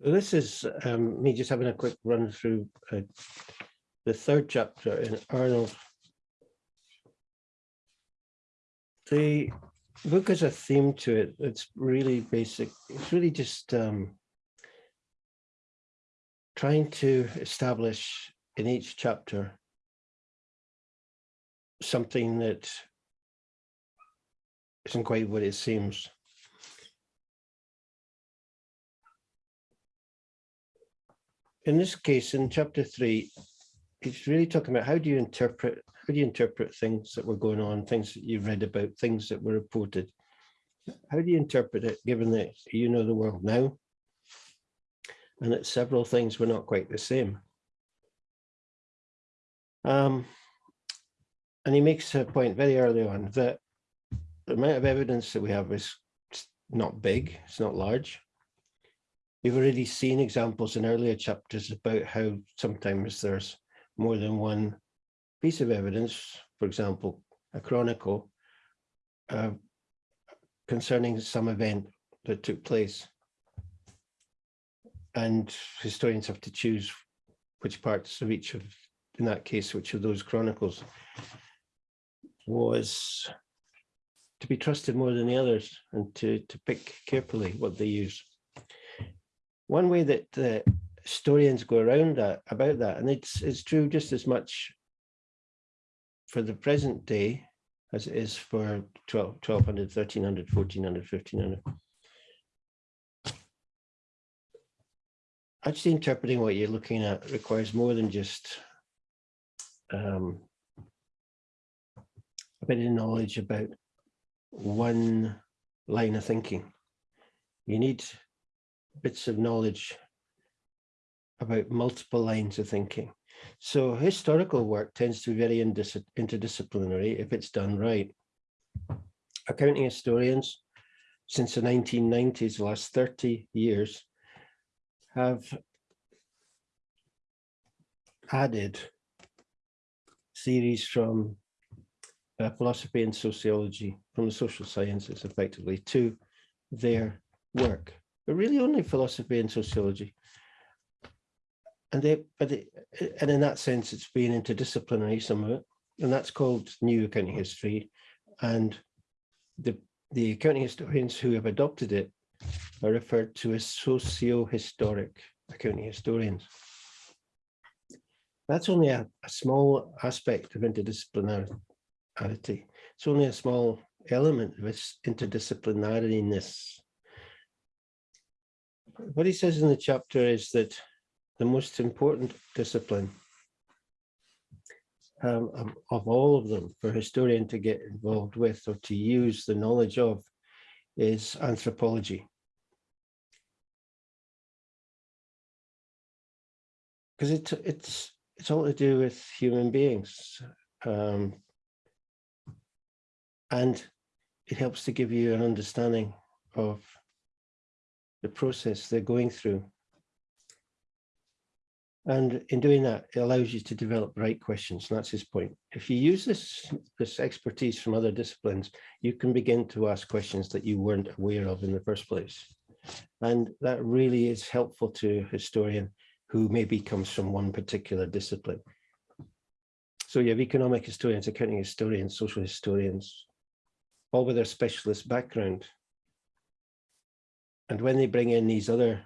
This is um, me just having a quick run through uh, the third chapter in Arnold. The book has a theme to it. It's really basic. It's really just um, trying to establish in each chapter something that isn't quite what it seems. In this case, in chapter three, it's really talking about how do you interpret, how do you interpret things that were going on, things that you've read about, things that were reported. How do you interpret it, given that you know the world now? And that several things were not quite the same. Um, and he makes a point very early on that the amount of evidence that we have is not big, it's not large. We've already seen examples in earlier chapters about how sometimes there's more than one piece of evidence, for example, a chronicle uh, concerning some event that took place. And historians have to choose which parts of each of, in that case, which of those chronicles was to be trusted more than the others and to, to pick carefully what they use one way that uh, historians go around that about that, and it's it's true just as much for the present day as it is for 12, 1200, 1300, 1400, 1500. Actually interpreting what you're looking at requires more than just um, a bit of knowledge about one line of thinking. You need bits of knowledge about multiple lines of thinking. So historical work tends to be very interdisciplinary if it's done right. Accounting historians, since the 1990s, the last 30 years, have added theories from uh, philosophy and sociology, from the social sciences effectively, to their work but really only philosophy and sociology. And they, but it, and in that sense, it's been interdisciplinary, some of it, and that's called new accounting history. And the, the accounting historians who have adopted it are referred to as socio-historic accounting historians. That's only a, a small aspect of interdisciplinarity. It's only a small element of its interdisciplinariness what he says in the chapter is that the most important discipline um, of, all of them for a historian to get involved with or to use the knowledge of is anthropology. Because it, it's, it's all to do with human beings. Um, and it helps to give you an understanding of the process they're going through. And in doing that, it allows you to develop right questions. And that's his point. If you use this, this expertise from other disciplines, you can begin to ask questions that you weren't aware of in the first place. And that really is helpful to a historian who maybe comes from one particular discipline. So you have economic historians, accounting historians, social historians, all with their specialist background and when they bring in these other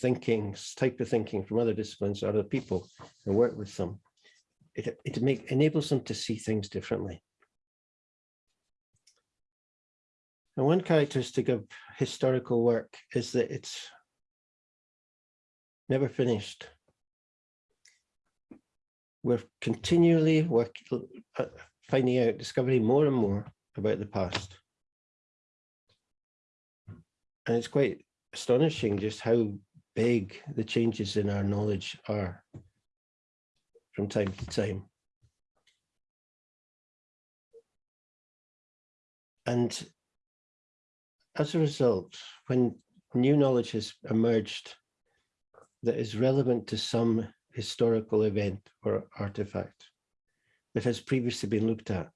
thinkings, type of thinking from other disciplines, or other people, and work with them, it, it make, enables them to see things differently. And one characteristic of historical work is that it's never finished. We're continually work, uh, finding out, discovering more and more about the past. And it's quite astonishing just how big the changes in our knowledge are from time to time. And as a result, when new knowledge has emerged that is relevant to some historical event or artifact that has previously been looked at,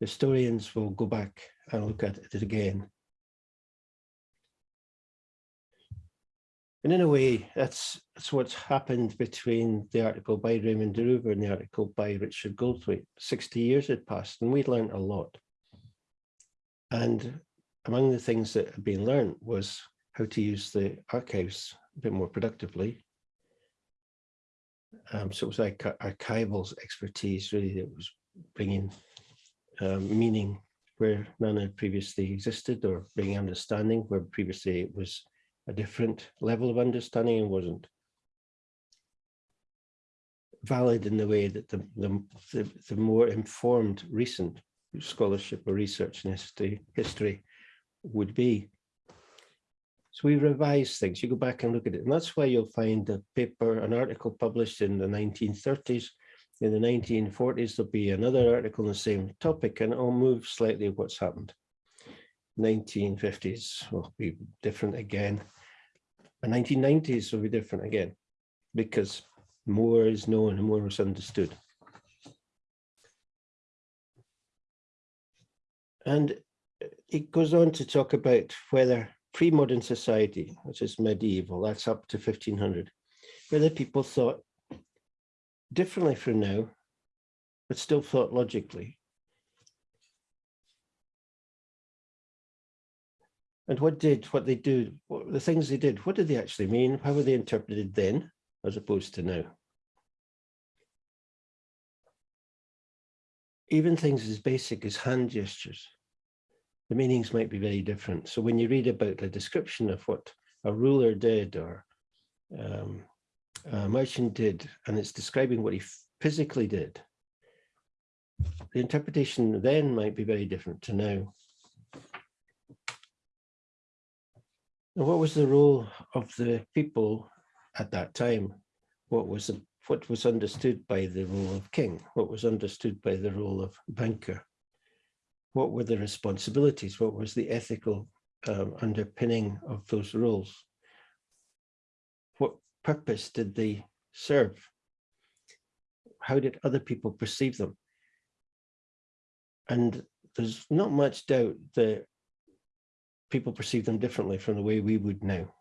historians will go back and look at it again And in a way, that's, that's what's happened between the article by Raymond de Roover and the article by Richard Goldthwaite. 60 years had passed and we'd learned a lot. And among the things that had been learned was how to use the archives a bit more productively. Um, so it was like archival expertise really that was bringing um, meaning where none had previously existed or bringing understanding where previously it was a different level of understanding and wasn't valid in the way that the, the, the, more informed recent scholarship or research in history, history would be. So we revise things, you go back and look at it. And that's why you'll find a paper, an article published in the 1930s. In the 1940s, there'll be another article on the same topic and it'll move slightly what's happened. 1950s will be different again. The 1990s will be different again because more is known and more is understood. And it goes on to talk about whether pre-modern society, which is medieval, that's up to 1500, whether people thought differently from now, but still thought logically. And what did what they do, what, the things they did, what did they actually mean? How were they interpreted then as opposed to now? Even things as basic as hand gestures the meanings might be very different. So when you read about the description of what a ruler did or um, a merchant did, and it's describing what he physically did, the interpretation then might be very different to now. And what was the role of the people at that time? What was the, what was understood by the role of king? What was understood by the role of banker? what were the responsibilities? What was the ethical um, underpinning of those roles? What purpose did they serve? How did other people perceive them? And there's not much doubt that people perceive them differently from the way we would now.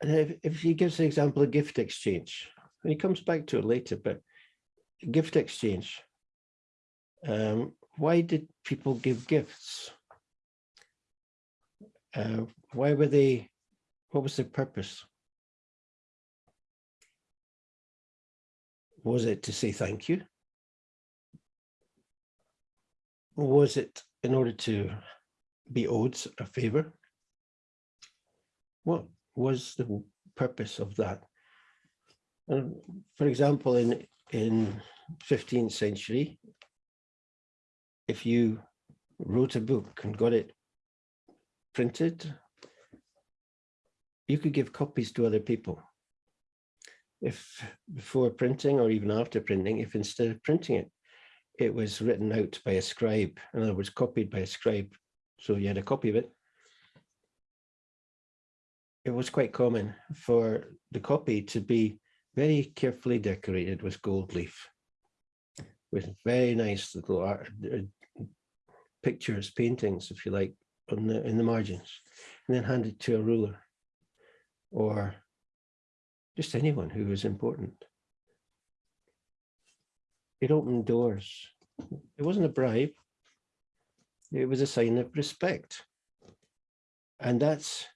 And if, if he gives an example of gift exchange, and he comes back to it later, but gift exchange. Um, why did people give gifts? Uh, why were they, what was their purpose? Was it to say thank you? Or was it in order to be owed a favor? What was the purpose of that? And for example, in in 15th century, if you wrote a book and got it printed, you could give copies to other people. If before printing or even after printing, if instead of printing it, it was written out by a scribe, in other words, copied by a scribe, so you had a copy of it, it was quite common for the copy to be very carefully decorated with gold leaf, with very nice little art, uh, pictures, paintings, if you like, on the, in the margins, and then handed to a ruler or just anyone who was important. It opened doors. It wasn't a bribe. It was a sign of respect. And that's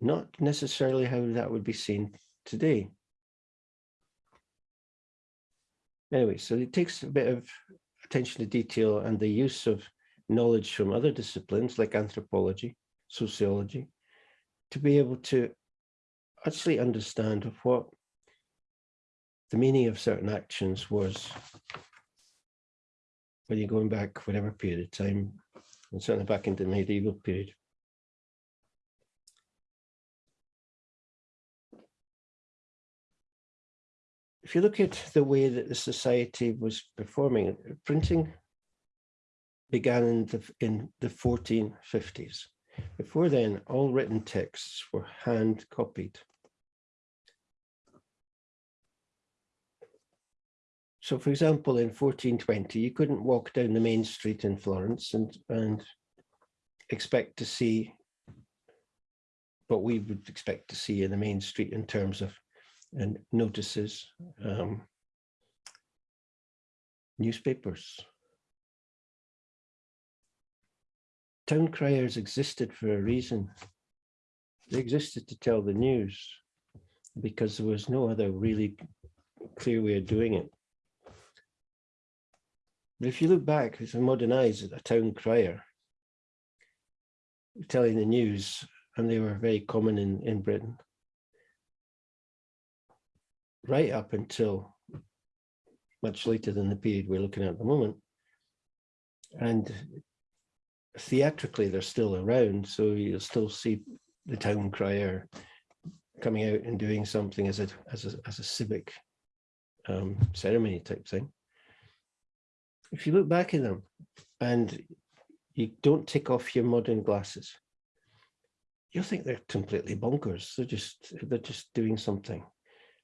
not necessarily how that would be seen today. Anyway, so it takes a bit of attention to detail and the use of knowledge from other disciplines like anthropology, sociology, to be able to actually understand what the meaning of certain actions was when you're going back whatever period of time, and certainly back into the medieval period. if you look at the way that the society was performing, printing began in the, in the 1450s. Before then, all written texts were hand copied. So for example, in 1420, you couldn't walk down the main street in Florence and, and expect to see what we would expect to see in the main street in terms of and notices, um, newspapers. Town criers existed for a reason. They existed to tell the news because there was no other really clear way of doing it. But if you look back, a modern eyes, a town crier telling the news, and they were very common in, in Britain. Right up until much later than the period we're looking at at the moment. And theatrically, they're still around, so you'll still see the town crier coming out and doing something as a as a as a civic um, ceremony type thing. If you look back at them and you don't take off your modern glasses, you'll think they're completely bonkers. They're just they're just doing something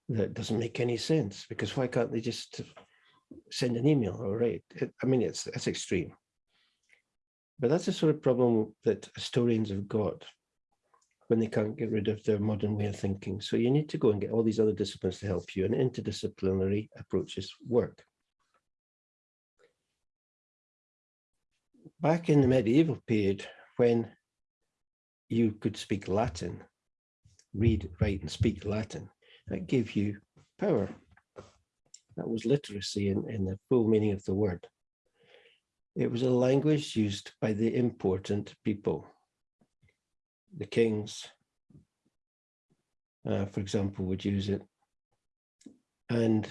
that doesn't make any sense because why can't they just send an email or write? It, I mean, it's it's extreme. But that's the sort of problem that historians have got when they can't get rid of their modern way of thinking. So you need to go and get all these other disciplines to help you and interdisciplinary approaches work. Back in the medieval period, when you could speak Latin, read, write and speak Latin, that gave you power. That was literacy in, in the full meaning of the word. It was a language used by the important people the kings, uh, for example, would use it. And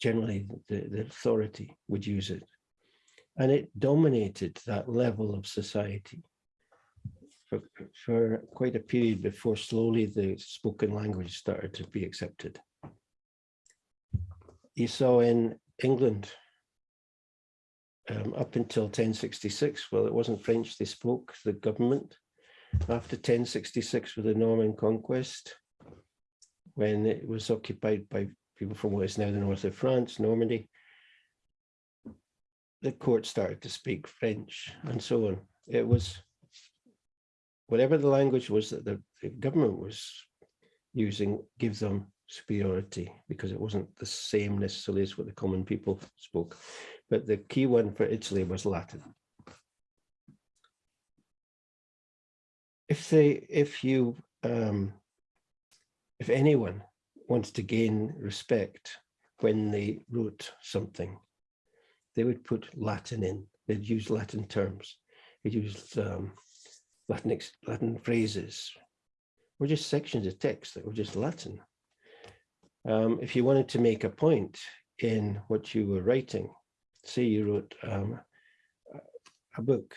generally the, the authority would use it. And it dominated that level of society for, for quite a period before slowly the spoken language started to be accepted. You saw in England um, up until 1066, well, it wasn't French they spoke, the government, after 1066 with the Norman conquest, when it was occupied by people from what is now the north of France, Normandy, the court started to speak French and so on. It was whatever the language was that the, the government was using give them superiority because it wasn't the same necessarily as what the common people spoke. But the key one for Italy was Latin. if they, if you, um, if anyone wants to gain respect when they wrote something, they would put Latin in. They'd use Latin terms. They'd use um, Latin, Latin phrases, or just sections of text that were just Latin. Um, if you wanted to make a point in what you were writing, say you wrote um, a book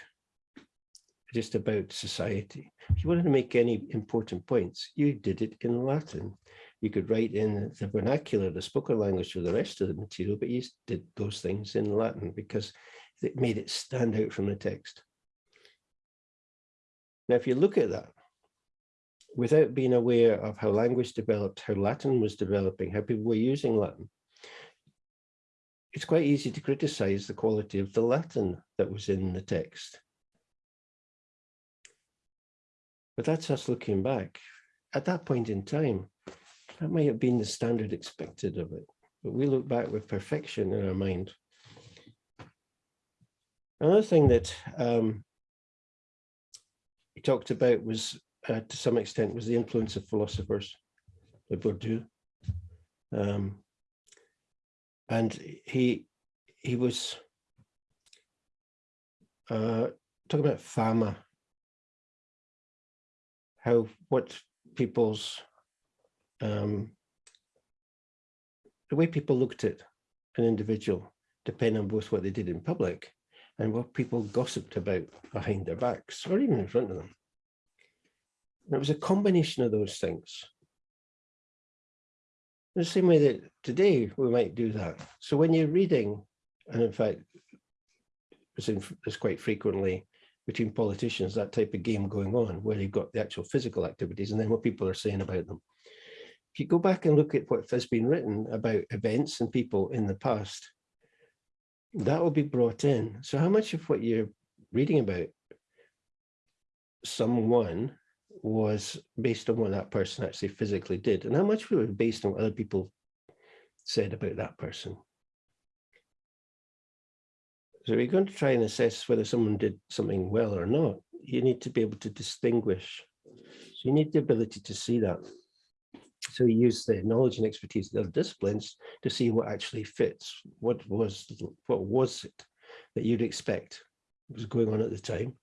just about society. If you wanted to make any important points, you did it in Latin. You could write in the vernacular, the spoken language for the rest of the material, but you did those things in Latin because it made it stand out from the text. Now, if you look at that, without being aware of how language developed, how Latin was developing, how people were using Latin, it's quite easy to criticize the quality of the Latin that was in the text. But that's us looking back. At that point in time, that might have been the standard expected of it. But we look back with perfection in our mind. Another thing that um, he talked about was, uh, to some extent, was the influence of philosophers, like Bourdieu. Um, and he he was uh, talking about fama how what people's um, the way people looked at an individual depend on both what they did in public and what people gossiped about behind their backs or even in front of them. And it was a combination of those things. The same way that today we might do that. So when you're reading, and in fact, it's quite frequently between politicians, that type of game going on, where you've got the actual physical activities and then what people are saying about them. If you go back and look at what has been written about events and people in the past, that will be brought in. So how much of what you're reading about someone was based on what that person actually physically did and how much was based on what other people said about that person. So we're going to try and assess whether someone did something well or not. You need to be able to distinguish. So you need the ability to see that. So you use the knowledge and expertise of the other disciplines to see what actually fits. What was what was it that you'd expect was going on at the time?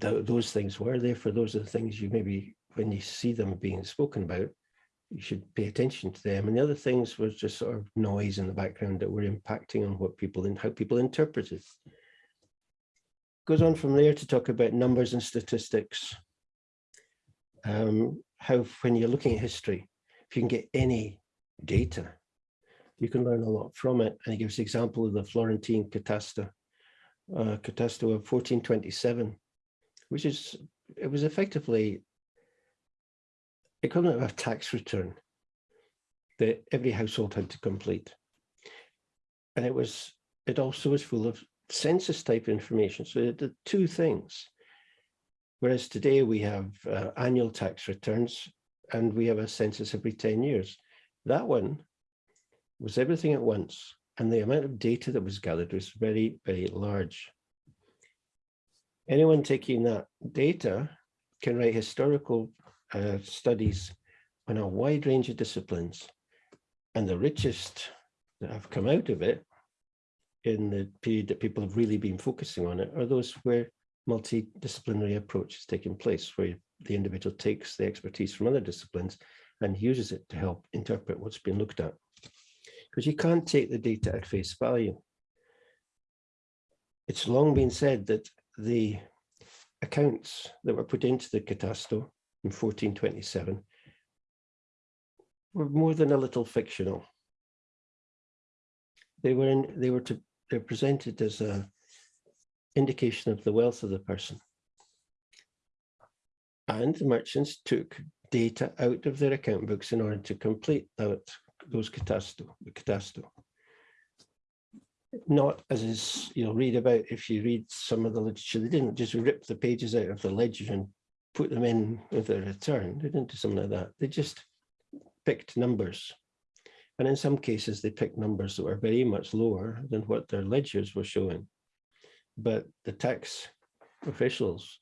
Th those things were there for those are the things you maybe when you see them being spoken about, you should pay attention to them. And the other things was just sort of noise in the background that were impacting on what people and how people interpreted. Goes on from there to talk about numbers and statistics. Um, how when you're looking at history, if you can get any data, you can learn a lot from it. And he gives the example of the Florentine Catasto, uh, Catasto of 1427, which is, it was effectively equivalent of a tax return that every household had to complete. And it was, it also was full of census type information. So it did two things. Whereas today we have uh, annual tax returns and we have a census every 10 years. That one was everything at once. And the amount of data that was gathered was very, very large. Anyone taking that data can write historical uh, studies on a wide range of disciplines. And the richest that have come out of it in the period that people have really been focusing on it are those where multidisciplinary approach is taking place, where the individual takes the expertise from other disciplines and uses it to help interpret what's been looked at. Because you can't take the data at face value. It's long been said that the accounts that were put into the catasto in 1427 were more than a little fictional. They were in, they were to they're presented as a indication of the wealth of the person. And the merchants took data out of their account books in order to complete that, those catasto, the catasto. Not as is, you'll read about if you read some of the literature, they didn't just rip the pages out of the ledger and put them in with a return. They didn't do something like that. They just picked numbers. And in some cases, they picked numbers that were very much lower than what their ledgers were showing. But the tax officials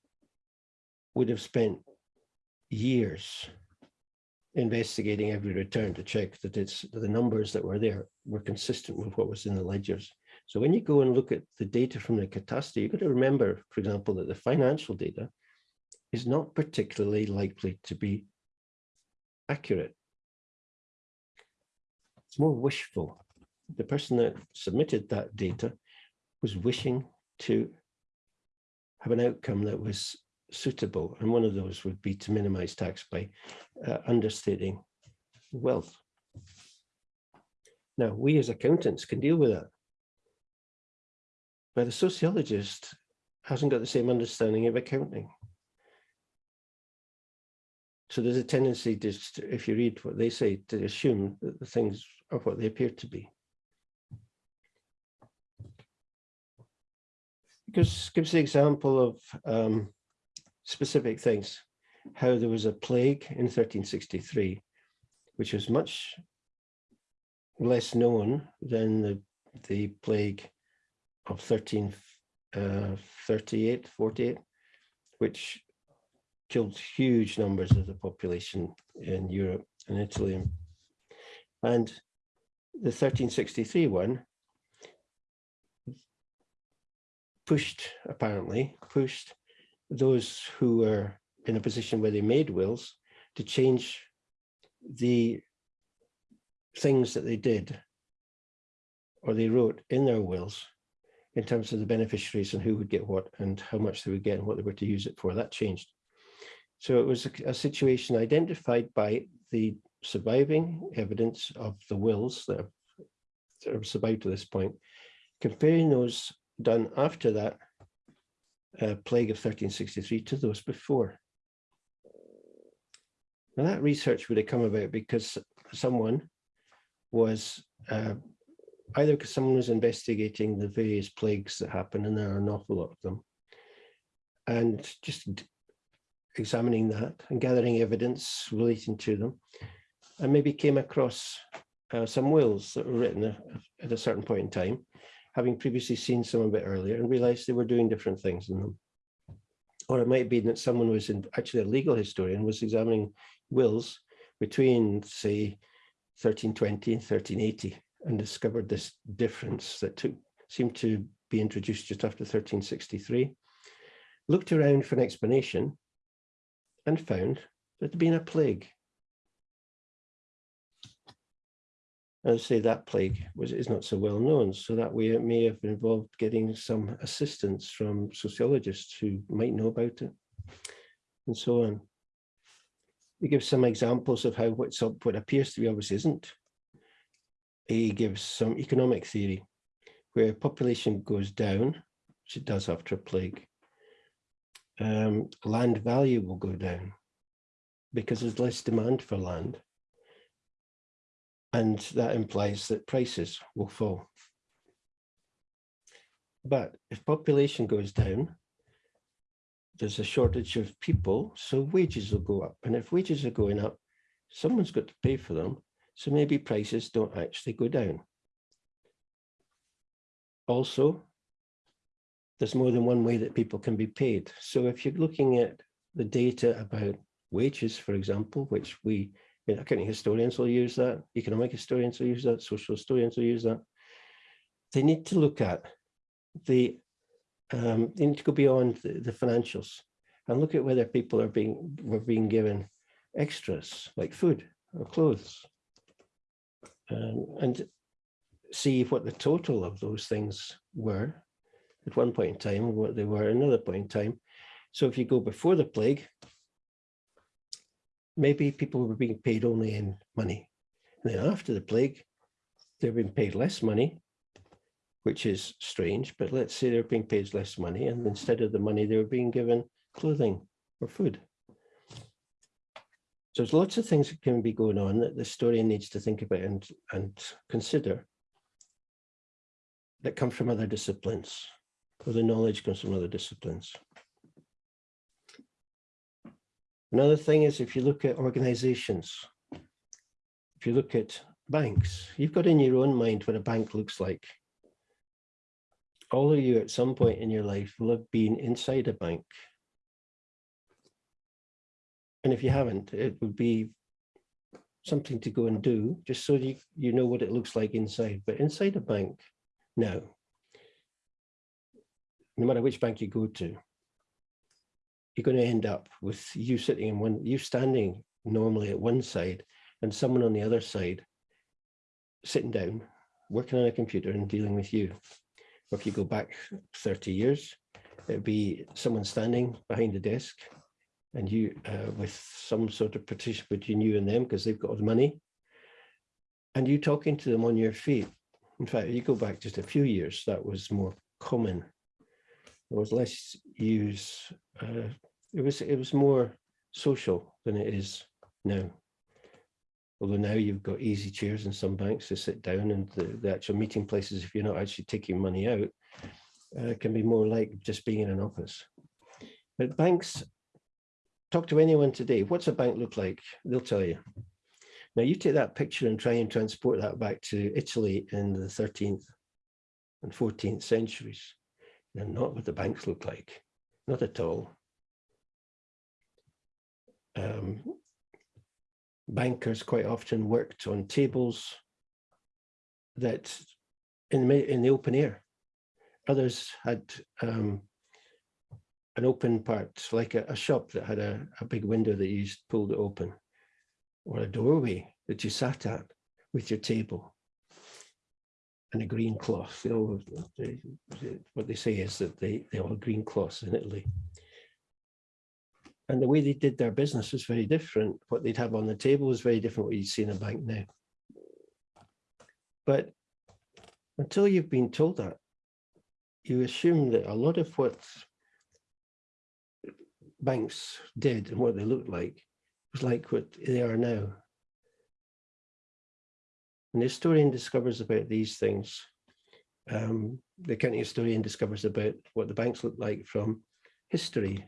would have spent years investigating every return to check that it's the numbers that were there were consistent with what was in the ledgers. So when you go and look at the data from the catastrophe, you've got to remember, for example, that the financial data is not particularly likely to be accurate. It's more wishful. The person that submitted that data was wishing to have an outcome that was suitable. And one of those would be to minimize tax by uh, understating wealth. Now, we as accountants can deal with that. But a sociologist hasn't got the same understanding of accounting. So there's a tendency just, if you read what they say, to assume that the things are what they appear to be. Because gives the example of um, specific things, how there was a plague in 1363, which was much less known than the, the plague of 1338, uh, 48, which killed huge numbers of the population in Europe and Italy. And the 1363 one pushed, apparently, pushed those who were in a position where they made wills to change the things that they did or they wrote in their wills in terms of the beneficiaries and who would get what and how much they would get and what they were to use it for. That changed. So it was a, a situation identified by the surviving evidence of the wills that have survived to this point, comparing those done after that uh, plague of 1363 to those before. Now that research would have come about because someone was uh, either because someone was investigating the various plagues that happen, and there are an awful lot of them, and just examining that and gathering evidence relating to them. And maybe came across uh, some wills that were written at a certain point in time, having previously seen some a bit earlier and realized they were doing different things in them. Or it might be that someone was in, actually a legal historian was examining wills between, say, 1320 and 1380 and discovered this difference that took seemed to be introduced just after 1363. Looked around for an explanation and found that there had been a plague. I'd say that plague was is not so well known, so that way it may have involved getting some assistance from sociologists who might know about it, and so on. He gives some examples of how what's up, what appears to be obvious isn't. He gives some economic theory where population goes down, which it does after a plague. Um, land value will go down because there's less demand for land. And that implies that prices will fall. But if population goes down, there's a shortage of people, so wages will go up. And if wages are going up, someone's got to pay for them. So maybe prices don't actually go down. Also, there's more than one way that people can be paid. So if you're looking at the data about wages, for example, which we accounting historians will use that, economic historians will use that, social historians will use that. They need to look at the, um, they need to go beyond the, the financials and look at whether people are being, were being given extras like food or clothes. Um, and see what the total of those things were at one point in time what they were at another point in time. So if you go before the plague, maybe people were being paid only in money. And then after the plague, they're being paid less money, which is strange, but let's say they're being paid less money and instead of the money, they were being given clothing or food. So there's lots of things that can be going on that the historian needs to think about and, and consider that come from other disciplines, or the knowledge comes from other disciplines. Another thing is if you look at organizations, if you look at banks, you've got in your own mind what a bank looks like. All of you at some point in your life will have been inside a bank. And if you haven't, it would be something to go and do just so you, you know what it looks like inside. But inside a bank now, no matter which bank you go to, you're going to end up with you sitting in one, you standing normally at one side and someone on the other side sitting down, working on a computer and dealing with you. Or if you go back 30 years, it'd be someone standing behind the desk and you uh, with some sort of partition between you and them because they've got all the money and you talking to them on your feet. In fact, you go back just a few years, that was more common there was less use. Uh, it was it was more social than it is now. Although now you've got easy chairs in some banks to sit down and the, the actual meeting places, if you're not actually taking money out, uh, can be more like just being in an office. But banks, talk to anyone today, what's a bank look like? They'll tell you. Now you take that picture and try and transport that back to Italy in the 13th and 14th centuries. They're not what the banks look like, not at all. Um, bankers quite often worked on tables that in, the, in the open air. Others had um, an open part, like a, a shop that had a, a, big window that you pulled it open, or a doorway that you sat at with your table and a green cloth. They all, they, what they say is that they, they all have green cloths in Italy. And the way they did their business was very different. What they'd have on the table was very different what you'd see in a bank now. But until you've been told that, you assume that a lot of what banks did and what they looked like was like what they are now. The historian discovers about these things, um, the county historian discovers about what the banks look like from history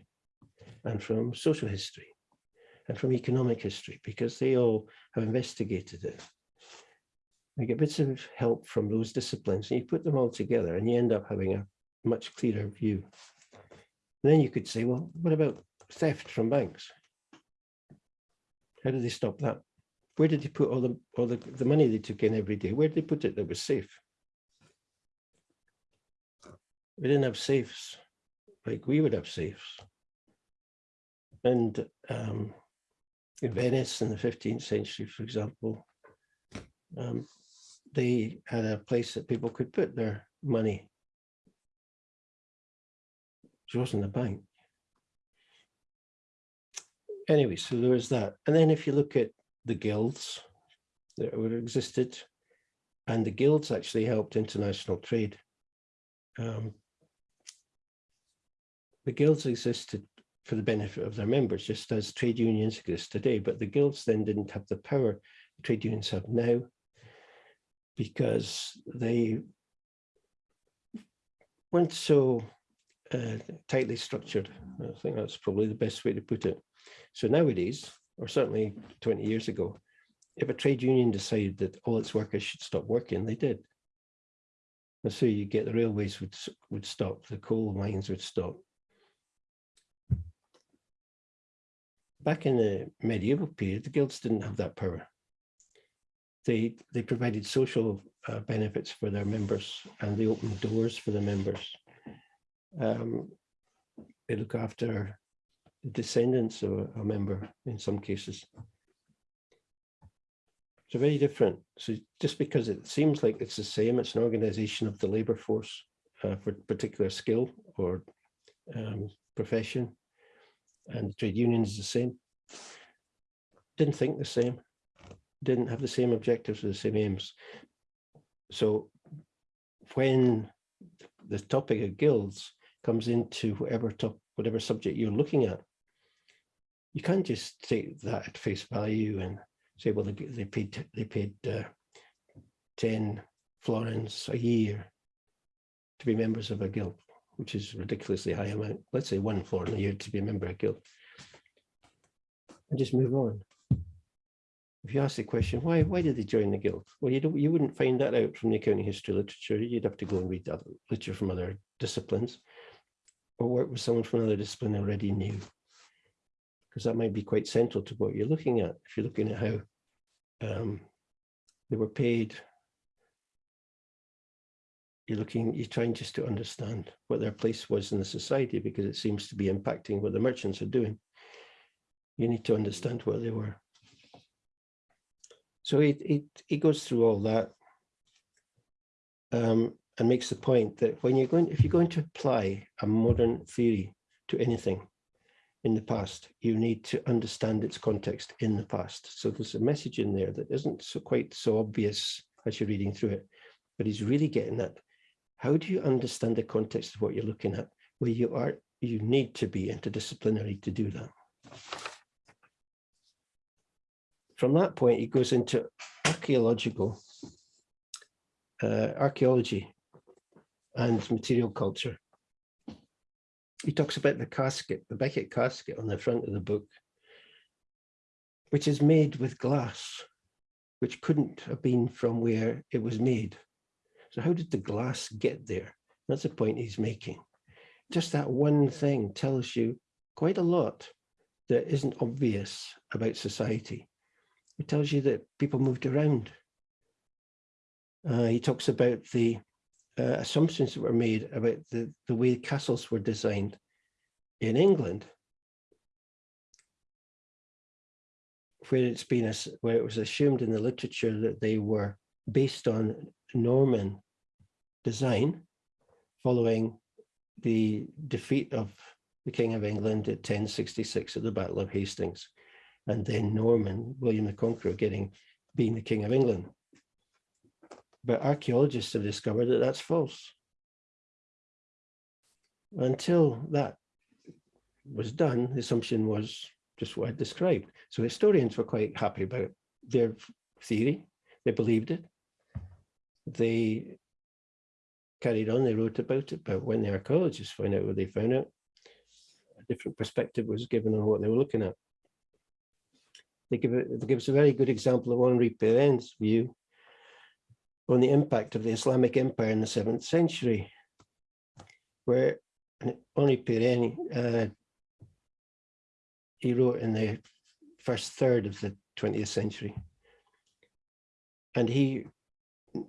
and from social history and from economic history because they all have investigated it. You get bits of help from those disciplines and you put them all together and you end up having a much clearer view. And then you could say, well, what about theft from banks? How did they stop that? Where did they put all the all the, the money they took in every day? Where did they put it that was safe? We didn't have safes like we would have safes. And um, in Venice in the 15th century, for example, um, they had a place that people could put their money. It wasn't a bank. Anyway, so there was that. And then if you look at the guilds that have existed, and the guilds actually helped international trade. Um, the guilds existed for the benefit of their members, just as trade unions exist today, but the guilds then didn't have the power trade unions have now because they weren't so uh, tightly structured. I think that's probably the best way to put it. So nowadays, or certainly 20 years ago, if a trade union decided that all its workers should stop working, they did. And so you get the railways would, would stop, the coal mines would stop. Back in the medieval period, the guilds didn't have that power. They, they provided social uh, benefits for their members and they opened doors for the members. Um, they look after descendants of a, a member in some cases. So very different. So just because it seems like it's the same, it's an organization of the labor force uh, for particular skill or um, profession, and trade unions the same. Didn't think the same, didn't have the same objectives or the same aims. So when the topic of guilds comes into whatever top, whatever subject you're looking at, you can't just take that at face value and say, well, they, they paid they paid uh, 10 florins a year to be members of a guild, which is ridiculously high amount. Let's say one florin a year to be a member of a guild. And just move on. If you ask the question, why why did they join the guild? Well, you don't you wouldn't find that out from the accounting history literature. You'd have to go and read other literature from other disciplines or work with someone from another discipline already knew because that might be quite central to what you're looking at. If you're looking at how um, they were paid, you're looking, you're trying just to understand what their place was in the society because it seems to be impacting what the merchants are doing. You need to understand what they were. So it, it, it goes through all that um, and makes the point that when you're going, if you're going to apply a modern theory to anything, in the past. You need to understand its context in the past. So there's a message in there that isn't so quite so obvious as you're reading through it, but he's really getting at how do you understand the context of what you're looking at? Where you are, you need to be interdisciplinary to do that. From that point, he goes into archaeological, uh, archaeology and material culture he talks about the casket, the Becket casket on the front of the book, which is made with glass, which couldn't have been from where it was made. So how did the glass get there? That's the point he's making. Just that one thing tells you quite a lot that isn't obvious about society. It tells you that people moved around. Uh, he talks about the uh, assumptions that were made about the, the way castles were designed in England, where it's been, where it was assumed in the literature that they were based on Norman design following the defeat of the King of England at 1066 at the Battle of Hastings, and then Norman, William the Conqueror, getting being the King of England. But archaeologists have discovered that that's false. Until that was done, the assumption was just what I described. So historians were quite happy about their theory. They believed it. They carried on, they wrote about it, but when the archaeologists found out what they found out, a different perspective was given on what they were looking at. They give, it, they give us a very good example of Henri Pirenne's view on the impact of the Islamic Empire in the seventh century, where Henri Pirenne, uh, he wrote in the first third of the 20th century. And he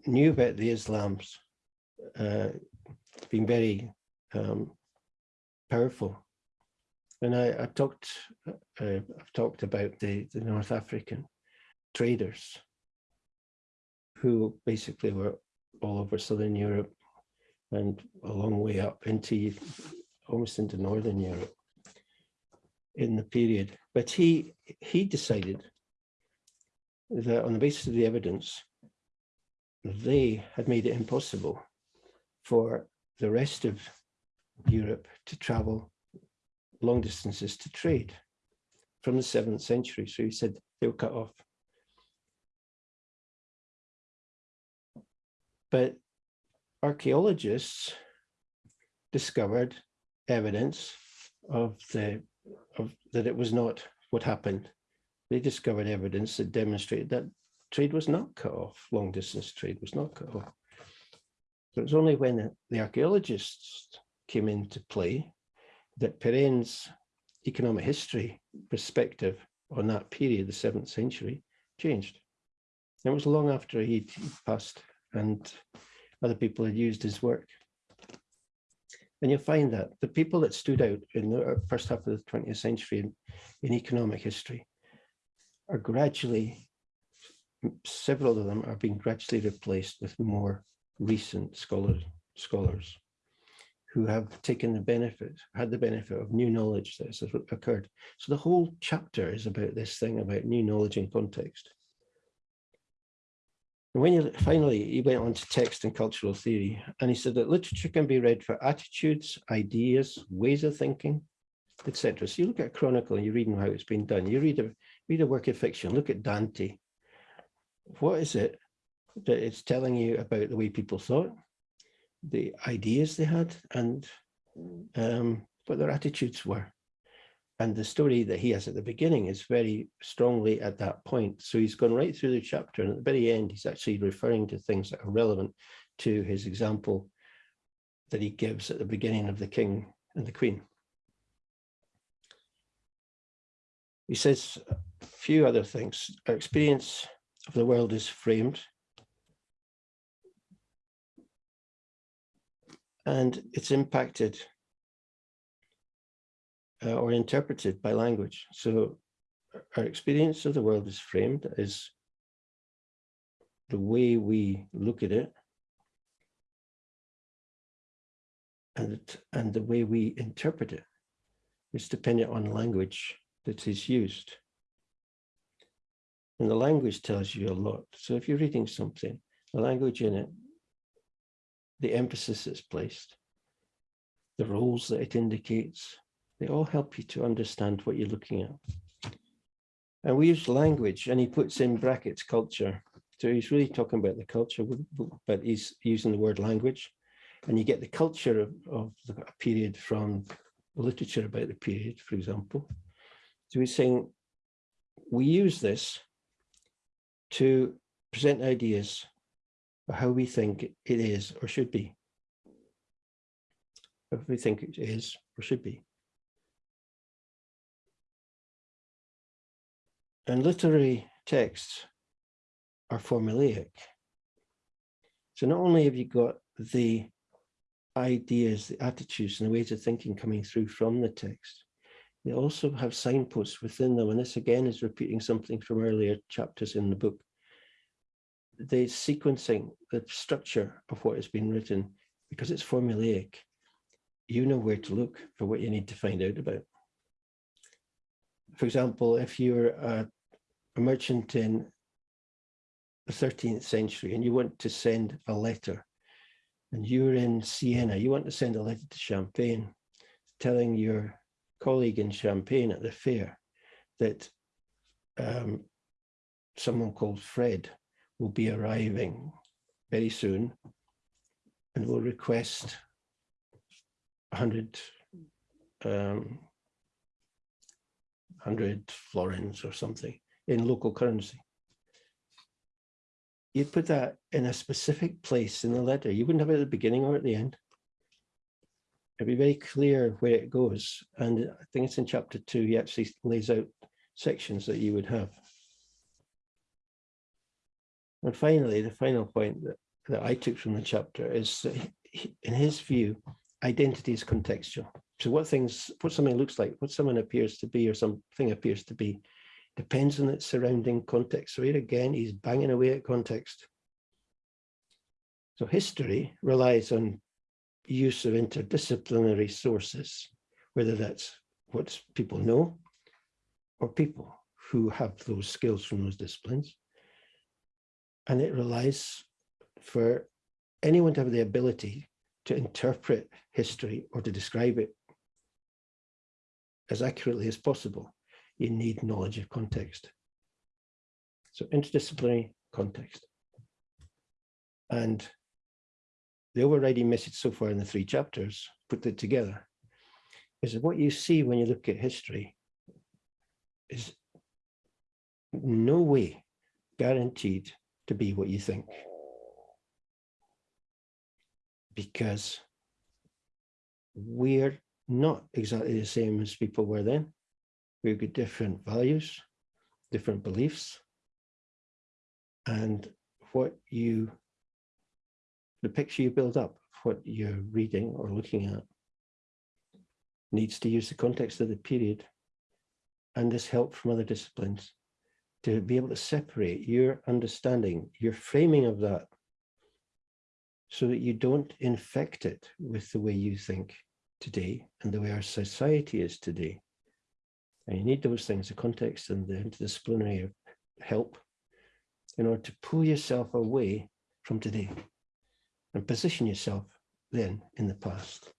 knew about the Islams uh, being very um, powerful. And I, I talked, uh, I've talked about the, the North African traders who basically were all over Southern Europe and a long way up into almost into Northern Europe in the period. But he he decided that on the basis of the evidence, they had made it impossible for the rest of Europe to travel long distances to trade from the seventh century. So he said they were cut off. But archaeologists discovered evidence of the of that it was not what happened. They discovered evidence that demonstrated that trade was not cut off, long distance trade was not cut off. So it was only when the archaeologists came into play that Pirenne's economic history perspective on that period, the seventh century, changed. it was long after he'd passed and other people had used his work. And you'll find that the people that stood out in the first half of the 20th century in, in economic history are gradually, several of them are being gradually replaced with more recent scholars, scholars who have taken the benefit, had the benefit of new knowledge that has occurred. So the whole chapter is about this thing about new knowledge and context. And when you finally, he went on to text and cultural theory, and he said that literature can be read for attitudes, ideas, ways of thinking, etc. So you look at chronicle and you're reading how it's been done. You read a read a work of fiction, look at Dante. What is it that it's telling you about the way people thought, the ideas they had, and um, what their attitudes were? And the story that he has at the beginning is very strongly at that point. So he's gone right through the chapter and at the very end, he's actually referring to things that are relevant to his example that he gives at the beginning of the king and the queen. He says a few other things. Our experience of the world is framed and it's impacted uh, or interpreted by language. So our experience of the world is framed as the way we look at it and, and the way we interpret it is dependent on language that is used. And the language tells you a lot. So if you're reading something, the language in it, the emphasis that's placed, the roles that it indicates, they all help you to understand what you're looking at. And we use language and he puts in brackets culture. So he's really talking about the culture, but he's using the word language. And you get the culture of, of the period from literature about the period, for example. So he's saying, we use this to present ideas of how we think it is or should be. If we think it is or should be. And literary texts are formulaic. So not only have you got the ideas, the attitudes and the ways of thinking coming through from the text, they also have signposts within them. And this again is repeating something from earlier chapters in the book. The sequencing, the structure of what has been written, because it's formulaic, you know where to look for what you need to find out about. For example, if you're a a merchant in the 13th century and you want to send a letter. And you're in Siena, you want to send a letter to Champagne telling your colleague in Champagne at the fair that um, someone called Fred will be arriving very soon and will request 100 um, 100 florins or something in local currency. You'd put that in a specific place in the letter. You wouldn't have it at the beginning or at the end. It'd be very clear where it goes. And I think it's in chapter two, he actually lays out sections that you would have. And finally, the final point that, that I took from the chapter is that he- in his view, identity is contextual. So what things, what something looks like, what someone appears to be or something appears to be, depends on its surrounding context. So here again, he's banging away at context. So history relies on use of interdisciplinary sources, whether that's what people know or people who have those skills from those disciplines. And it relies for anyone to have the ability to interpret history or to describe it as accurately as possible. You need knowledge of context. So interdisciplinary context. And the overriding message so far in the three chapters, put it together, is that what you see when you look at history is no way guaranteed to be what you think. Because we're not exactly the same as people were then. We've got different values, different beliefs. And what you, the picture you build up, what you're reading or looking at, needs to use the context of the period and this help from other disciplines to be able to separate your understanding, your framing of that, so that you don't infect it with the way you think today and the way our society is today. And you need those things, the context and the interdisciplinary help in order to pull yourself away from today and position yourself then in the past.